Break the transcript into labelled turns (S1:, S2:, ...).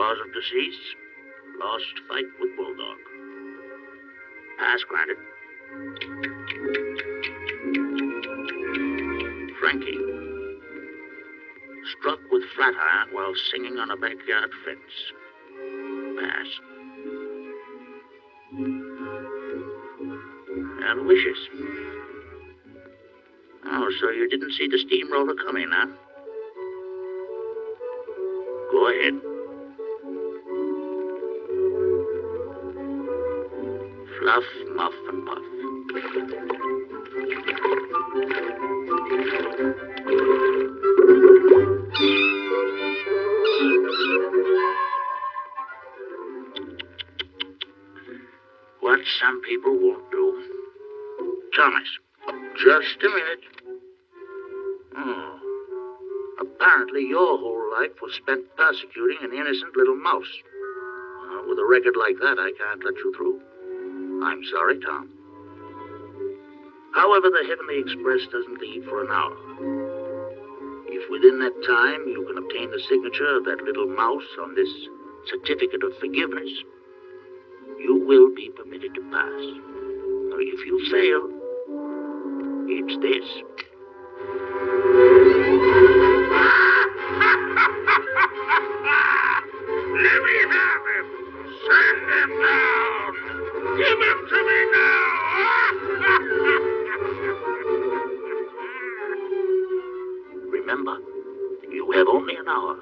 S1: Cause of decease? Lost fight with Bulldog. Pass granted. Frankie. Struck with flat iron while singing on a backyard fence. Pass. Aloysius. Oh, so you didn't see the steamroller coming, huh? Go ahead. Fluff, muff, and puff. What some people won't do. Thomas, just a minute. Apparently, your whole life was spent persecuting an innocent little mouse. Uh, with a record like that, I can't let you through. I'm sorry, Tom. However, the Heavenly Express doesn't leave for an hour. If within that time you can obtain the signature of that little mouse on this certificate of forgiveness, you will be permitted to pass. Or if you fail, it's this. Remember, you have only an hour.